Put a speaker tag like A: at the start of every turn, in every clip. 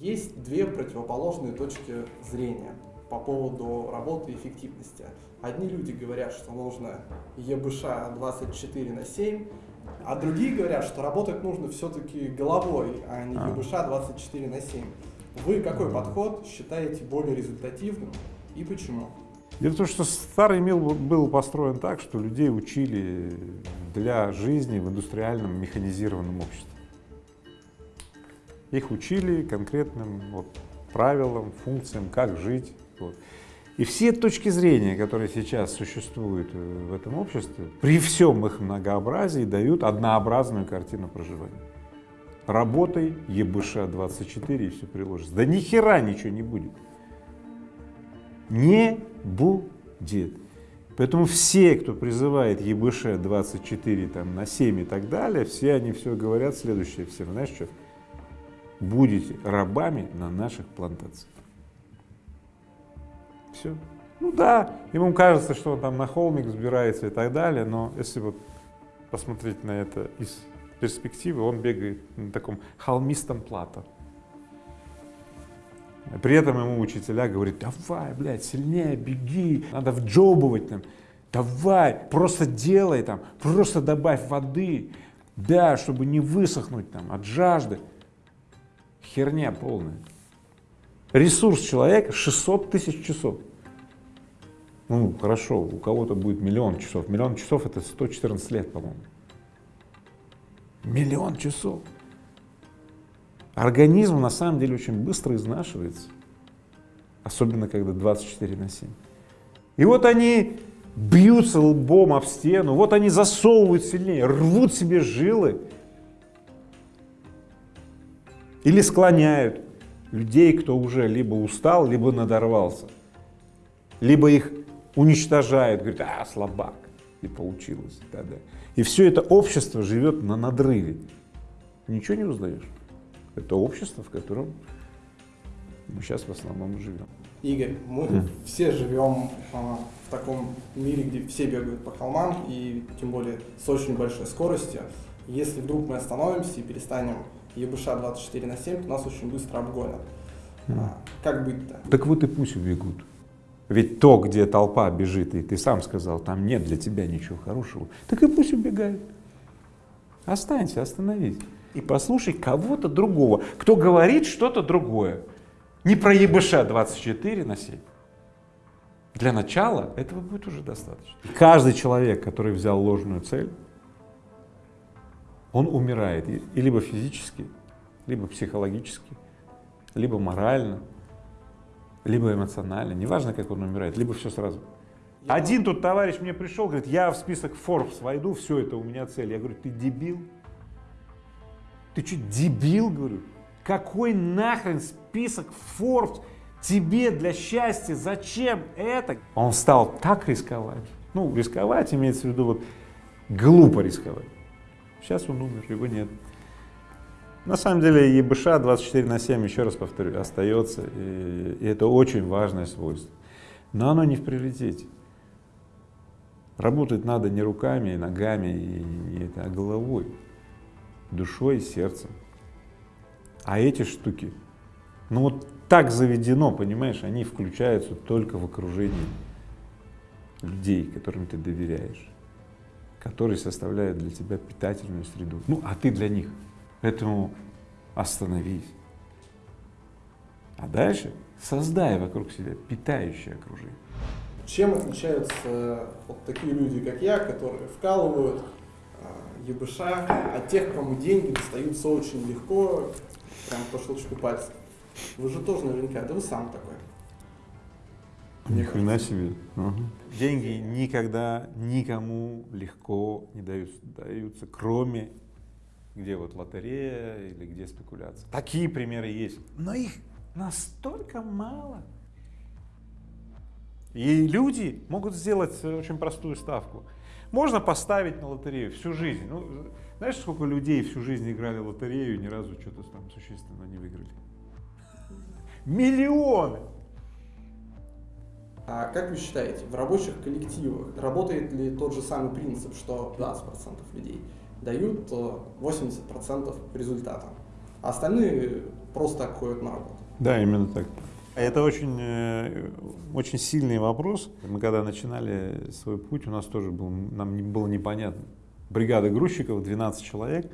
A: Есть две противоположные точки зрения по поводу работы и эффективности. Одни люди говорят, что нужно ЕБШ 24 на 7, а другие говорят, что работать нужно все-таки головой, а не а. ЕБШ 24 на 7. Вы какой подход считаете более результативным и почему?
B: Дело в том, что старый мир был построен так, что людей учили для жизни в индустриальном механизированном обществе. Их учили конкретным вот, правилам, функциям, как жить. Вот. И все точки зрения, которые сейчас существуют э, в этом обществе, при всем их многообразии дают однообразную картину проживания. Работай, ЕБШ-24 и все приложится. Да ни хера ничего не будет. Не будет. Поэтому все, кто призывает ЕБШ-24 там, на 7 и так далее, все они все говорят следующее всем. Знаешь что? Будете рабами на наших плантациях. Все. Ну да, ему кажется, что он там на холмик сбирается и так далее, но если вот посмотреть на это из перспективы, он бегает на таком холмистом плато. При этом ему учителя говорят, давай, блядь, сильнее беги, надо вджобывать там, давай, просто делай там, просто добавь воды, да, чтобы не высохнуть там от жажды. Херня полная. Ресурс человека 600 тысяч часов. Ну, хорошо, у кого-то будет миллион часов. Миллион часов это 114 лет, по-моему. Миллион часов. Организм на самом деле очень быстро изнашивается. Особенно, когда 24 на 7. И вот они бьются лбом об стену, вот они засовывают сильнее, рвут себе жилы, или склоняют людей, кто уже либо устал, либо надорвался. Либо их уничтожают, говорят, а, слабак, и получилось. Да, да. И все это общество живет на надрыве. Ничего не узнаешь. Это общество, в котором мы сейчас в основном живем.
A: Игорь, мы mm. все живем а, в таком мире, где все бегают по холмам, и тем более с очень большой скоростью. Если вдруг мы остановимся и перестанем ЕБШ 24 на 7, то нас очень быстро обгонят. Mm. А, как быть-то?
B: Так вот и пусть убегут. Ведь то, где толпа бежит, и ты сам сказал, там нет для тебя ничего хорошего, так и пусть убегают. Останься, остановись. И послушай кого-то другого, кто говорит что-то другое. Не про ЕБШ 24 на 7. Для начала этого будет уже достаточно. Каждый человек, который взял ложную цель, он умирает и либо физически, либо психологически, либо морально, либо эмоционально, неважно, как он умирает, либо все сразу. Один тут товарищ мне пришел, говорит, я в список Forbes войду, все это у меня цель. Я говорю, ты дебил? Ты что, дебил, говорю? Какой нахрен список Forbes тебе для счастья? Зачем это? Он стал так рисковать. Ну, рисковать имеется в виду вот глупо рисковать. Сейчас он умер, его нет. На самом деле ЕБШ 24 на 7, еще раз повторю, остается, и, и это очень важное свойство. Но оно не в приоритете. Работать надо не руками, и ногами, и, и это, а головой, душой и сердцем. А эти штуки, ну вот так заведено, понимаешь, они включаются только в окружении людей, которым ты доверяешь которые составляют для тебя питательную среду. Ну, а ты для них. Поэтому остановись. А дальше создай вокруг себя питающее окружение.
A: Чем отличаются вот такие люди, как я, которые вкалывают э, ЕБШ, от тех, кому деньги достаются очень легко, прям по щелчку пальцев? Вы же тоже наверняка, да вы сам такой.
B: Ни хрена себе. Угу. Деньги никогда никому легко не даются, даются, кроме где вот лотерея или где спекуляция. Такие примеры есть, но их настолько мало. И люди могут сделать очень простую ставку. Можно поставить на лотерею всю жизнь. Ну, знаешь, сколько людей всю жизнь играли в лотерею и ни разу что-то там существенно не выиграли? Миллионы!
A: А как вы считаете, в рабочих коллективах работает ли тот же самый принцип, что 20% людей дают 80% э, результата, а остальные просто ходят на работу.
B: Да, именно так. Это очень, э, очень сильный вопрос. Мы когда начинали свой путь, у нас тоже был, нам было непонятно. Бригада грузчиков, 12 человек,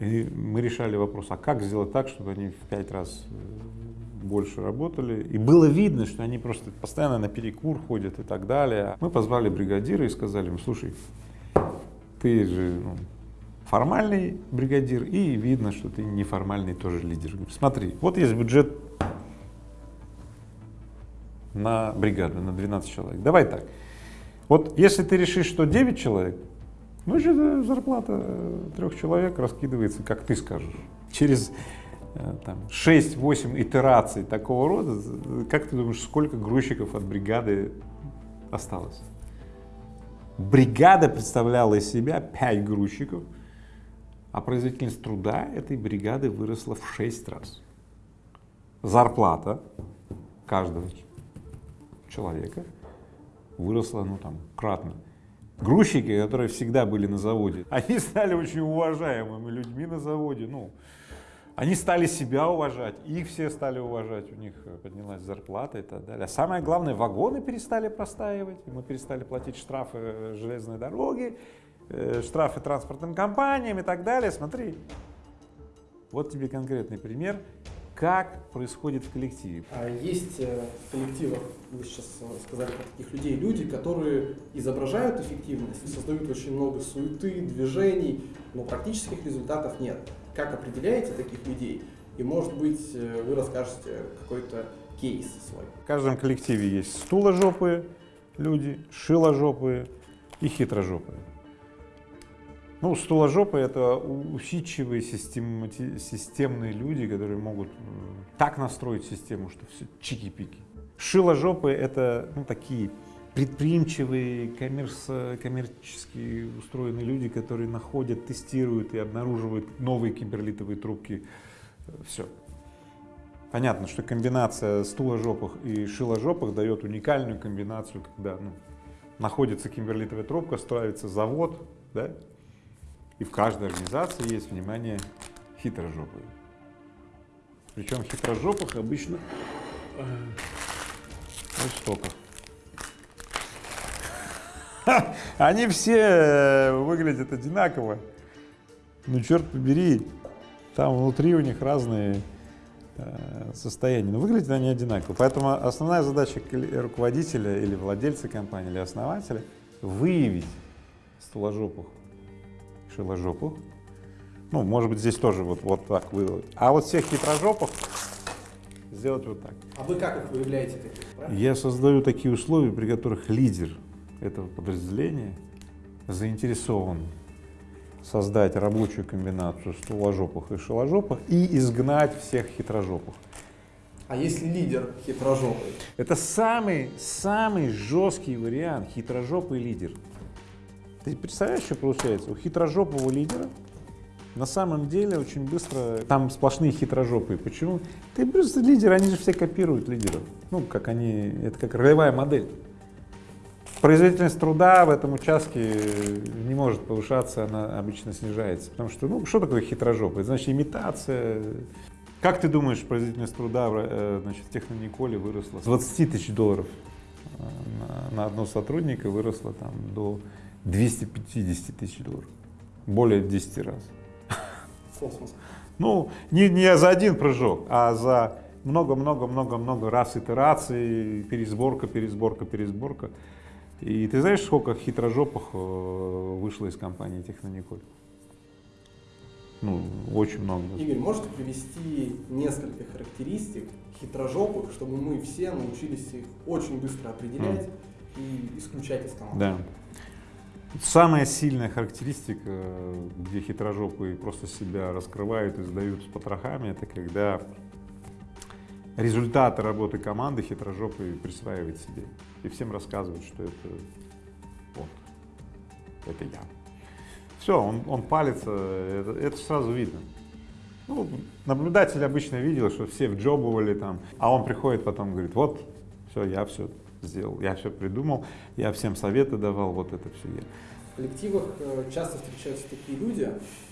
B: и мы решали вопрос, а как сделать так, чтобы они в 5 раз э, больше работали. И было видно, что они просто постоянно на перекур ходят и так далее. Мы позвали бригадира и сказали ему, слушай, ты же ну, формальный бригадир, и видно, что ты неформальный тоже лидер. Смотри, вот есть бюджет на бригаду, на 12 человек. Давай так. Вот если ты решишь, что 9 человек, значит э, зарплата э, трех человек раскидывается, как ты скажешь. Через э, там, 6-8 итераций такого рода, э, как ты думаешь, сколько грузчиков от бригады осталось? Бригада представляла из себя 5 грузчиков, а производительность труда этой бригады выросла в 6 раз. Зарплата каждого человека выросла, ну там, кратно. Грузчики, которые всегда были на заводе, они стали очень уважаемыми людьми на заводе, ну, они стали себя уважать, их все стали уважать, у них э, поднялась зарплата и так далее. А самое главное, вагоны перестали простаивать, мы перестали платить штрафы э, железной дороги, э, штрафы транспортным компаниям и так далее. Смотри, вот тебе конкретный пример, как происходит в коллективе.
A: А Есть э, в коллективах, вы сейчас сказали про таких людей, люди, которые изображают эффективность, создают очень много суеты, движений, но практических результатов нет. Как определяете таких людей? И может быть э, вы расскажете какой-то кейс свой.
B: В каждом коллективе есть стуложопые люди, шиложопые и хитрожопые. Ну, стуложопые — это усидчивые системати- системные люди, которые могут м, так настроить систему, что все чики-пики. Шиложопые — это ну, такие предприимчивые, коммерс- коммерчески устроенные люди, которые находят, тестируют и обнаруживают новые киберлитовые трубки. Все. Понятно, что комбинация стуложопых и шиложопых дает уникальную комбинацию, когда ну, находится кимберлитовая трубка, строится завод, да, и в каждой организации есть, внимание, хитрожопые. Причем хитрожопых обычно э, вот столько. Они все э, выглядят одинаково. Ну, черт побери, там внутри у них разные э, состояния, но выглядят они одинаково. Поэтому основная задача руководителя или владельца компании, или основателя — выявить стуложопых, шиложопых. Ну, может быть, здесь тоже вот, вот так выявить. А вот всех хитрожопых сделать вот так.
A: А вы как их выявляете?
B: Я создаю такие условия, при которых лидер этого подразделения заинтересован создать рабочую комбинацию стуложопых и шиложопых и изгнать всех хитрожопых.
A: А если лидер хитрожопый?
B: Это самый, самый жесткий вариант, хитрожопый лидер. Ты представляешь, что получается? У хитрожопого лидера на самом деле очень быстро, там сплошные хитрожопые. Почему? Ты просто лидер, они же все копируют лидеров. Ну, как они, это как ролевая модель. Производительность труда в этом участке не может повышаться, она обычно снижается. Потому что, ну, что такое хитрожопый? Значит, имитация. Как ты думаешь, производительность труда э, значит, в Технониколе выросла с 20 тысяч долларов э, на, на одного сотрудника выросла там до 250 тысяч долларов. Более 10 раз.
A: Космос.
B: Ну, не, не за один прыжок, а за много-много-много-много раз итераций, пересборка, пересборка, пересборка. И ты знаешь, сколько хитрожопых э, вышло из компании Технониколь? Ну, очень много.
A: Игорь, можете привести несколько характеристик хитрожопых, чтобы мы все научились их очень быстро определять и исключать из команды?
B: Да. Самая сильная характеристика, э, где хитрожопые просто себя раскрывают и сдают с потрохами, это когда результаты работы команды хитрожопые присваивает себе. И всем рассказывают, что это вот, это я. Все, он, он палится, это, это сразу видно. Ну, наблюдатель обычно видел, что все вджобывали там, а он приходит потом говорит, вот, все, я все сделал, я все придумал, я всем советы давал, вот это все я.
A: В коллективах э, часто встречаются такие люди,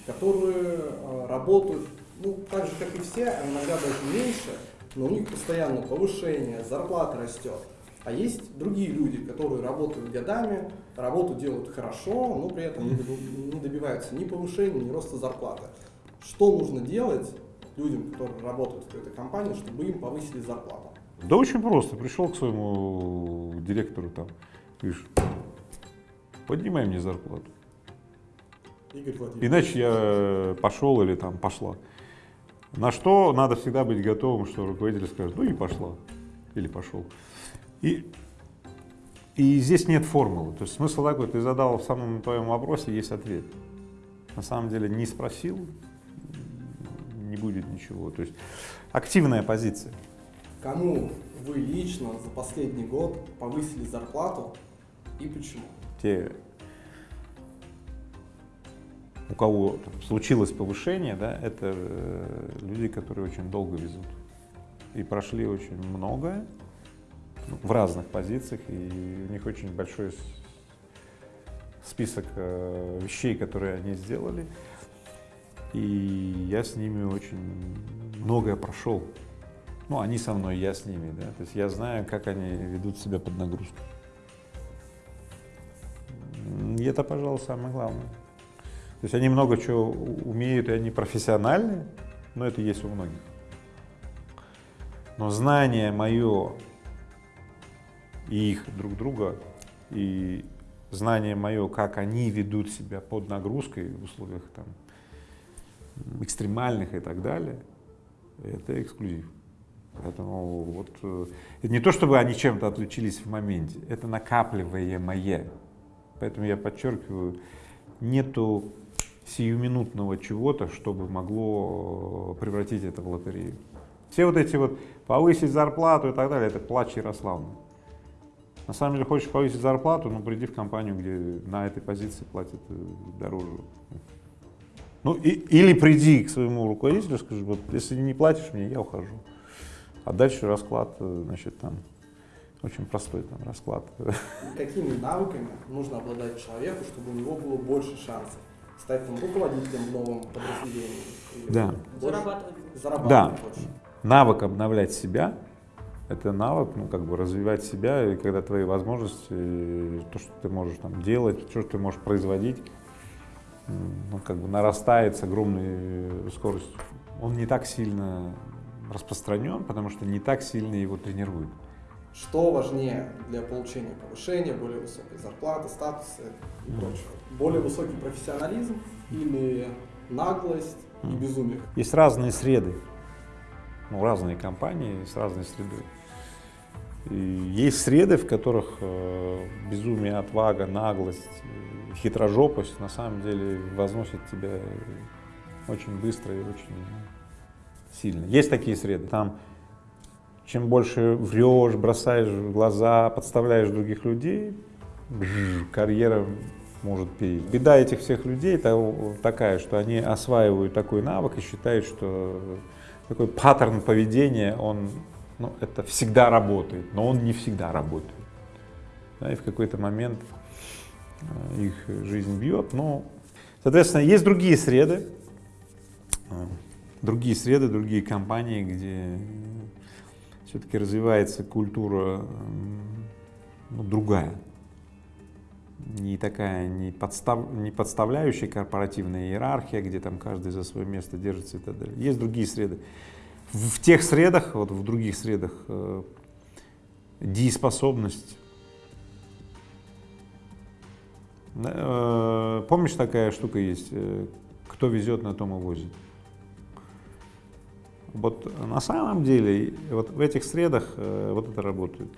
A: которые э, работают, ну, так же, как и все, а иногда даже меньше, но у них постоянно повышение, зарплата растет. А есть другие люди, которые работают годами, работу делают хорошо, но при этом не добиваются ни повышения, ни роста зарплаты. Что нужно делать людям, которые работают в этой компании, чтобы им повысили зарплату?
B: Да очень просто. Пришел к своему директору там, говоришь, поднимай мне зарплату. Иначе я пошел или там пошла. На что надо всегда быть готовым, что руководитель скажет, ну и пошла, или пошел. И, и здесь нет формулы. То есть смысл такой, ты задал в самом твоем вопросе, есть ответ. На самом деле не спросил, не будет ничего. То есть активная позиция.
A: Кому вы лично за последний год повысили зарплату и почему?
B: Те, у кого случилось повышение, да, это э, люди, которые очень долго везут и прошли очень многое ну, в разных позициях, и у них очень большой список э, вещей, которые они сделали, и я с ними очень многое прошел. Ну, они со мной, я с ними, да. То есть я знаю, как они ведут себя под нагрузкой. И это, пожалуй, самое главное. То есть они много чего умеют, и они профессиональны, но это есть у многих. Но знание мое и их друг друга, и знание мое, как они ведут себя под нагрузкой в условиях там, экстремальных и так далее, это эксклюзив. Поэтому вот э, это не то, чтобы они чем-то отличились в моменте, это накапливаемое. Поэтому я подчеркиваю, нету сиюминутного чего-то, чтобы могло э, превратить это в лотерею. Все вот эти вот повысить зарплату и так далее, это плач Ярославна. На самом деле, хочешь повысить зарплату, ну приди в компанию, где на этой позиции платят э, дороже. Ну, и, или приди к своему руководителю, скажи, вот если не платишь мне, я ухожу. А дальше расклад, э, значит, там, очень простой там расклад.
A: Какими навыками нужно обладать человеку, чтобы у него было больше шансов? Стать там руководителем в новом подразделении?
B: Да.
C: Зарабатывать.
A: Зарабатывать
B: да.
A: больше.
B: Навык обновлять себя, это навык, ну, как бы развивать себя, и когда твои возможности, то, что ты можешь там делать, то, что ты можешь производить, ну, как бы нарастает с огромной скоростью. Он не так сильно распространен, потому что не так сильно его тренируют.
A: Что важнее для получения повышения, более высокой зарплаты, статуса и прочего? Более высокий профессионализм или наглость и безумие?
B: Есть разные среды, ну, разные компании с разной средой. И есть среды, в которых э, безумие, отвага, наглость, хитрожопость на самом деле возносят тебя очень быстро и очень сильно. Есть такие среды. Там чем больше врешь, бросаешь в глаза, подставляешь других людей, карьера может перейти. Беда этих всех людей такая, что они осваивают такой навык и считают, что такой паттерн поведения, он, ну, это всегда работает, но он не всегда работает. Да, и в какой-то момент э, их жизнь бьет. Но, соответственно, есть другие среды, э, другие среды, другие компании, где все-таки развивается культура ну, другая, не такая, не, подстав, не подставляющая корпоративная иерархия, где там каждый за свое место держится и так далее. Есть другие среды. В, в тех средах, вот в других средах, э, дееспособность. Э, помнишь, такая штука есть, э, кто везет, на том и возит. Вот на самом деле вот в этих средах э, вот это работает.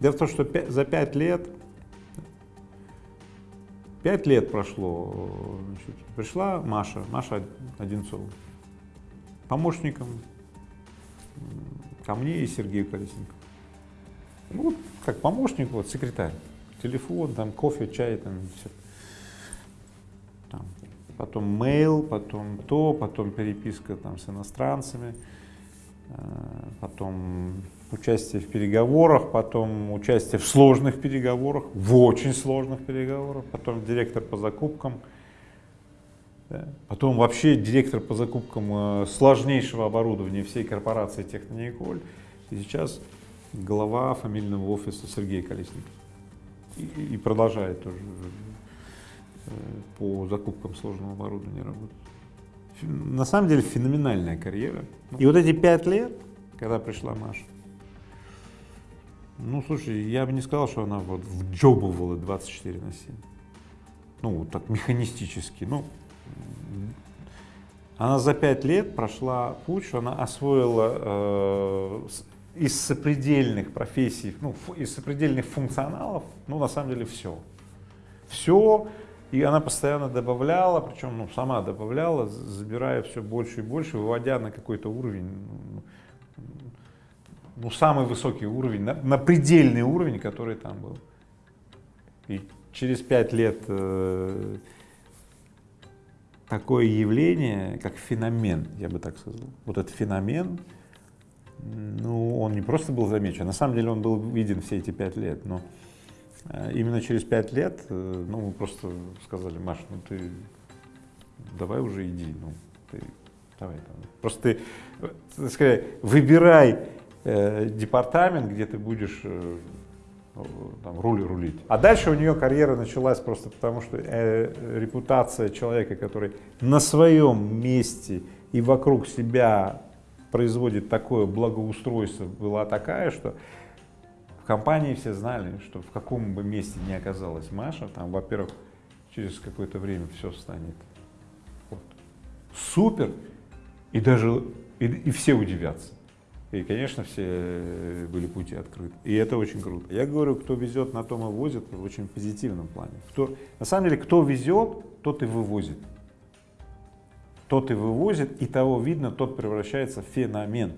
B: Дело в том, что 5, за пять лет, пять лет прошло, значит, пришла Маша, Маша Одинцова, помощником ко мне и Сергею Колесенко. Ну, вот как помощник, вот секретарь, телефон, там кофе, чай, там все. Там, потом mail, потом то, потом переписка там с иностранцами, потом участие в переговорах, потом участие в сложных переговорах, в очень сложных переговорах, потом директор по закупкам, потом вообще директор по закупкам э, сложнейшего оборудования всей корпорации Технониколь, и сейчас глава фамильного офиса Сергей Колесников. И, и продолжает тоже э, по закупкам сложного оборудования работать. На самом деле феноменальная карьера. И вот эти пять лет, когда пришла Маша, ну, слушай, я бы не сказал, что она вот вджобывала 24 на 7. Ну, так механистически. Ну, она за пять лет прошла путь, что она освоила э, из сопредельных профессий, ну, из сопредельных функционалов, ну, на самом деле все. Все, и она постоянно добавляла, причем ну, сама добавляла, забирая все больше и больше, выводя на какой-то уровень, ну, ну, самый высокий уровень, на, на предельный уровень, который там был. И через пять лет э, такое явление, как феномен, я бы так сказал, вот этот феномен, ну, он не просто был замечен, на самом деле он был виден все эти пять лет, но именно через пять лет, э, ну, мы просто сказали, Маш, ну ты давай уже иди, ну, ты давай там. Просто ты, так сказать, выбирай э, департамент, где ты будешь э, там, руль рулить. А дальше у нее карьера началась просто потому, что э, репутация человека, который на своем месте и вокруг себя производит такое благоустройство, была такая, что в компании все знали, что в каком бы месте ни оказалась Маша, там, во-первых, через какое-то время все станет вот, супер, и даже и, и все удивятся. И, конечно, все э, были пути открыты. И это очень круто. Я говорю, кто везет, на том и возит в очень позитивном плане. Кто, на самом деле, кто везет, тот и вывозит. Тот и вывозит, и того видно, тот превращается в феномен.